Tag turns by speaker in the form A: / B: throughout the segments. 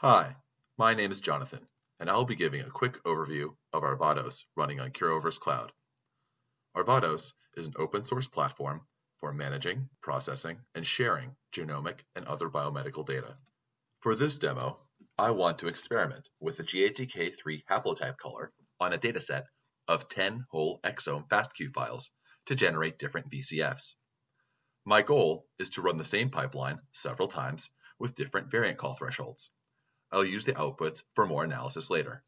A: Hi, my name is Jonathan, and I'll be giving a quick overview of Arvados running on Curoverse Cloud. Arvados is an open source platform for managing, processing, and sharing genomic and other biomedical data. For this demo, I want to experiment with the GATK3 haplotype caller on a dataset of 10 whole exome FASTQ files to generate different VCFs. My goal is to run the same pipeline several times with different variant call thresholds. I'll use the outputs for more analysis later.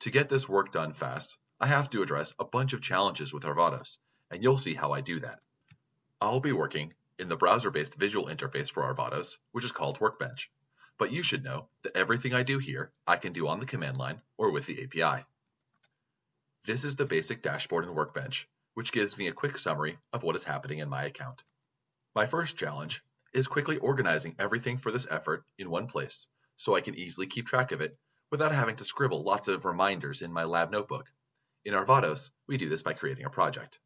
A: To get this work done fast, I have to address a bunch of challenges with Arvados, and you'll see how I do that. I'll be working in the browser-based visual interface for Arvados, which is called Workbench. But you should know that everything I do here, I can do on the command line or with the API. This is the basic dashboard in Workbench, which gives me a quick summary of what is happening in my account. My first challenge is quickly organizing everything for this effort in one place so I can easily keep track of it without having to scribble lots of reminders in my lab notebook. In Arvados, we do this by creating a project.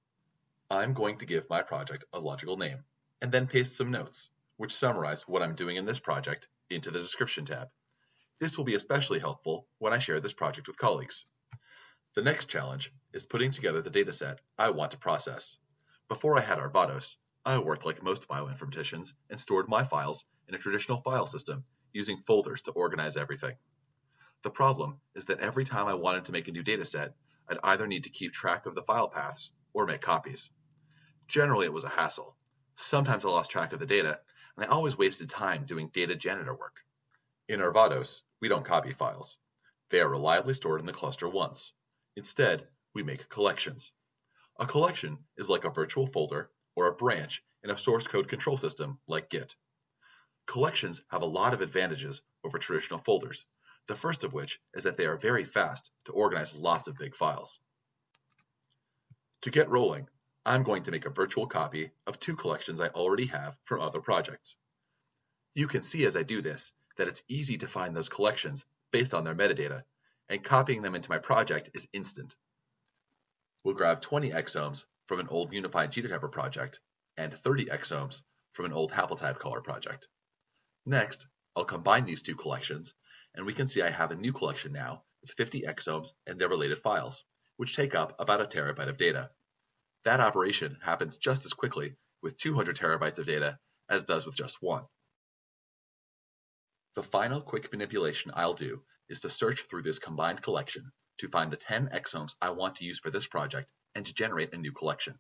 A: I'm going to give my project a logical name, and then paste some notes, which summarize what I'm doing in this project into the description tab. This will be especially helpful when I share this project with colleagues. The next challenge is putting together the dataset I want to process. Before I had Arvados, I worked like most bioinformaticians and stored my files in a traditional file system using folders to organize everything. The problem is that every time I wanted to make a new dataset, I'd either need to keep track of the file paths or make copies. Generally, it was a hassle. Sometimes I lost track of the data, and I always wasted time doing data janitor work. In Arvados, we don't copy files. They are reliably stored in the cluster once. Instead, we make collections. A collection is like a virtual folder or a branch in a source code control system like Git. Collections have a lot of advantages over traditional folders, the first of which is that they are very fast to organize lots of big files. To get rolling, I'm going to make a virtual copy of two collections I already have from other projects. You can see as I do this that it's easy to find those collections based on their metadata, and copying them into my project is instant. We'll grab 20 exomes from an old unified genotyper project and 30 exomes from an old haplotype caller project. Next, I'll combine these two collections, and we can see I have a new collection now with 50 exomes and their related files, which take up about a terabyte of data. That operation happens just as quickly with 200 terabytes of data as does with just one. The final quick manipulation I'll do is to search through this combined collection to find the 10 exomes I want to use for this project and to generate a new collection.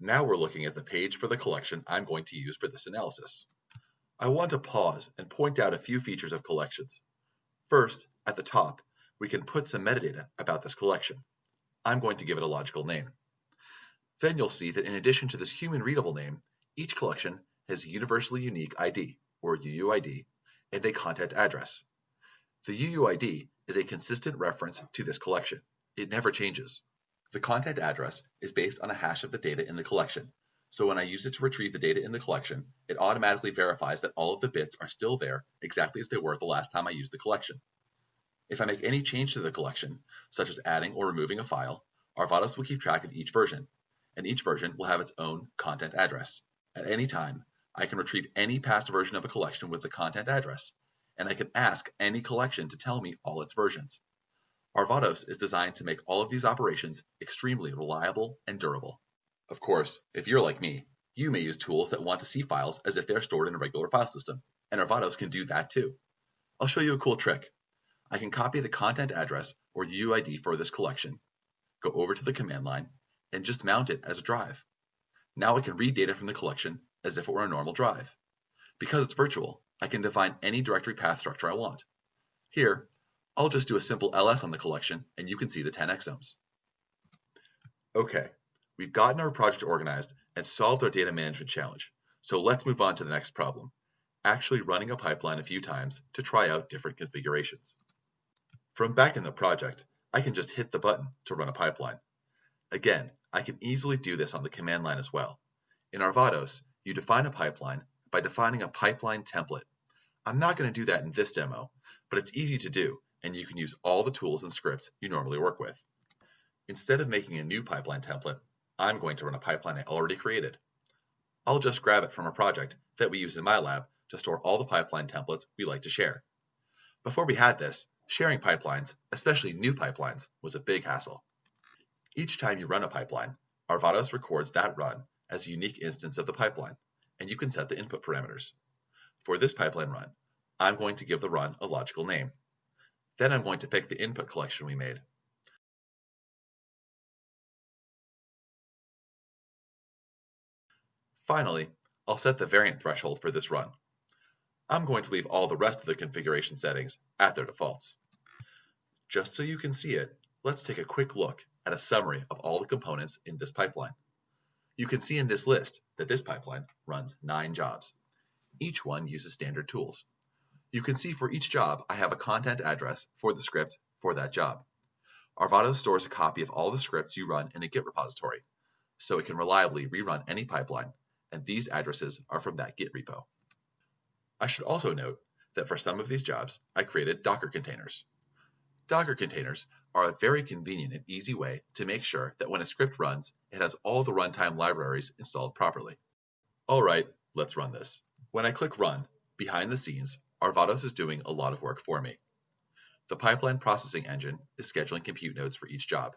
A: Now we're looking at the page for the collection I'm going to use for this analysis. I want to pause and point out a few features of collections. First, at the top, we can put some metadata about this collection. I'm going to give it a logical name. Then you'll see that in addition to this human readable name, each collection has a universally unique ID, or UUID, and a content address. The UUID is a consistent reference to this collection. It never changes. The content address is based on a hash of the data in the collection, so when I use it to retrieve the data in the collection, it automatically verifies that all of the bits are still there exactly as they were the last time I used the collection. If I make any change to the collection, such as adding or removing a file, Arvados will keep track of each version, and each version will have its own content address. At any time, I can retrieve any past version of a collection with the content address, and I can ask any collection to tell me all its versions. Arvados is designed to make all of these operations extremely reliable and durable. Of course, if you're like me, you may use tools that want to see files as if they're stored in a regular file system, and Arvados can do that too. I'll show you a cool trick. I can copy the content address or UUID for this collection, go over to the command line, and just mount it as a drive. Now I can read data from the collection as if it were a normal drive. Because it's virtual, I can define any directory path structure I want. Here, I'll just do a simple ls on the collection and you can see the 10 exomes. Okay, we've gotten our project organized and solved our data management challenge. So let's move on to the next problem, actually running a pipeline a few times to try out different configurations. From back in the project, I can just hit the button to run a pipeline. Again, I can easily do this on the command line as well. In Arvados, you define a pipeline by defining a pipeline template. I'm not going to do that in this demo, but it's easy to do and you can use all the tools and scripts you normally work with. Instead of making a new pipeline template, I'm going to run a pipeline I already created. I'll just grab it from a project that we use in my lab to store all the pipeline templates we like to share. Before we had this, sharing pipelines, especially new pipelines, was a big hassle. Each time you run a pipeline, Arvados records that run as a unique instance of the pipeline, and you can set the input parameters. For this pipeline run, I'm going to give the run a logical name. Then I'm going to pick the input collection we made. Finally, I'll set the variant threshold for this run. I'm going to leave all the rest of the configuration settings at their defaults. Just so you can see it, let's take a quick look at a summary of all the components in this pipeline. You can see in this list that this pipeline runs nine jobs. Each one uses standard tools. You can see for each job, I have a content address for the script for that job. Arvados stores a copy of all the scripts you run in a Git repository, so it can reliably rerun any pipeline, and these addresses are from that Git repo. I should also note that for some of these jobs, I created Docker containers. Docker containers are a very convenient and easy way to make sure that when a script runs, it has all the runtime libraries installed properly. All right, let's run this. When I click Run, behind the scenes, Arvados is doing a lot of work for me. The pipeline processing engine is scheduling compute nodes for each job.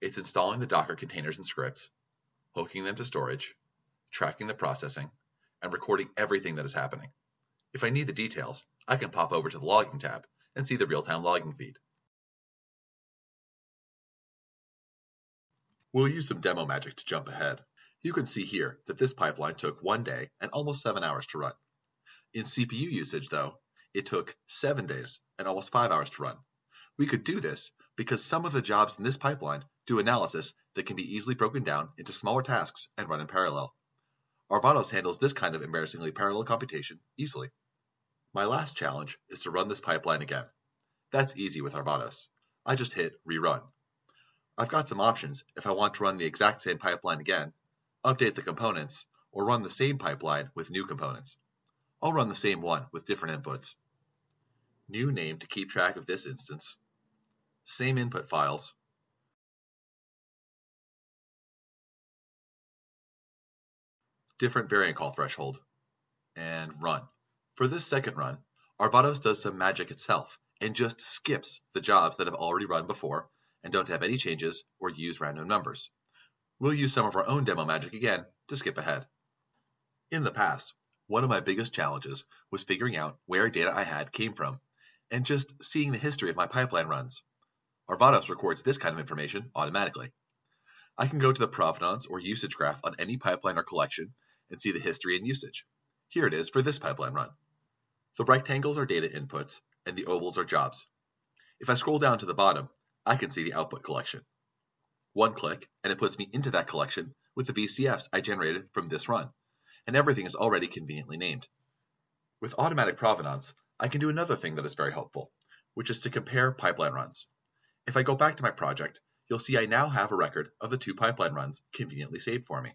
A: It's installing the Docker containers and scripts, hooking them to storage, tracking the processing, and recording everything that is happening. If I need the details, I can pop over to the Logging tab and see the real-time logging feed. We'll use some demo magic to jump ahead. You can see here that this pipeline took one day and almost seven hours to run. In CPU usage, though, it took seven days and almost five hours to run. We could do this because some of the jobs in this pipeline do analysis that can be easily broken down into smaller tasks and run in parallel. Arvados handles this kind of embarrassingly parallel computation easily. My last challenge is to run this pipeline again. That's easy with Arvados. I just hit rerun. I've got some options if I want to run the exact same pipeline again, update the components, or run the same pipeline with new components. I'll run the same one with different inputs. New name to keep track of this instance. Same input files. Different variant call threshold. And run. For this second run, Arvados does some magic itself and just skips the jobs that have already run before and don't have any changes or use random numbers. We'll use some of our own demo magic again to skip ahead. In the past, one of my biggest challenges was figuring out where data I had came from and just seeing the history of my pipeline runs. Arvados records this kind of information automatically. I can go to the provenance or usage graph on any pipeline or collection and see the history and usage. Here it is for this pipeline run. The rectangles are data inputs and the ovals are jobs. If I scroll down to the bottom, I can see the output collection. One click and it puts me into that collection with the VCFs I generated from this run and everything is already conveniently named. With automatic provenance, I can do another thing that is very helpful, which is to compare pipeline runs. If I go back to my project, you'll see I now have a record of the two pipeline runs conveniently saved for me.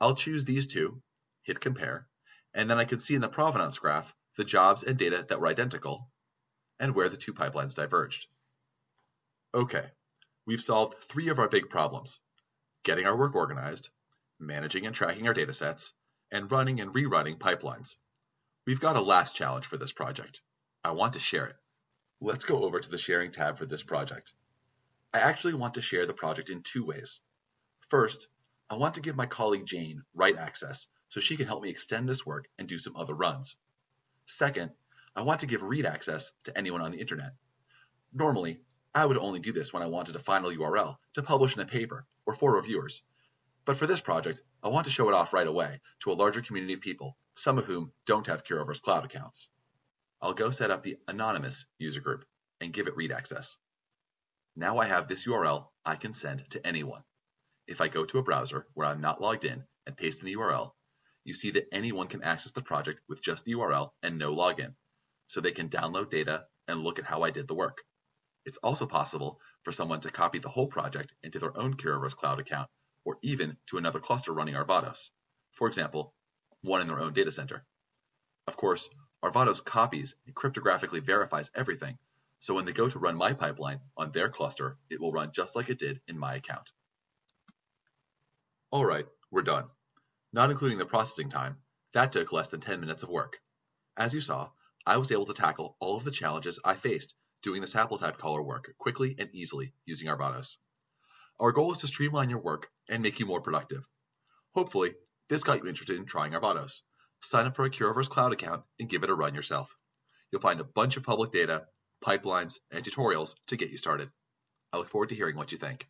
A: I'll choose these two, hit compare, and then I can see in the provenance graph the jobs and data that were identical and where the two pipelines diverged. Okay, we've solved three of our big problems, getting our work organized, managing and tracking our datasets, and running and rerunning pipelines. We've got a last challenge for this project. I want to share it. Let's go over to the sharing tab for this project. I actually want to share the project in two ways. First, I want to give my colleague Jane write access so she can help me extend this work and do some other runs. Second, I want to give read access to anyone on the internet. Normally, I would only do this when I wanted a final URL to publish in a paper or for reviewers, but for this project, I want to show it off right away to a larger community of people, some of whom don't have Curoverse Cloud accounts. I'll go set up the anonymous user group and give it read access. Now I have this URL I can send to anyone. If I go to a browser where I'm not logged in and paste in the URL, you see that anyone can access the project with just the URL and no login, so they can download data and look at how I did the work. It's also possible for someone to copy the whole project into their own Curoverse Cloud account or even to another cluster running Arvados, for example, one in their own data center. Of course, Arvados copies and cryptographically verifies everything, so when they go to run my pipeline on their cluster, it will run just like it did in my account. All right, we're done. Not including the processing time, That took less than 10 minutes of work. As you saw, I was able to tackle all of the challenges I faced doing the haplotype caller work quickly and easily using Arvados. Our goal is to streamline your work and make you more productive. Hopefully, this got you interested in trying Arvados. Sign up for a Curoverse Cloud account and give it a run yourself. You'll find a bunch of public data, pipelines, and tutorials to get you started. I look forward to hearing what you think.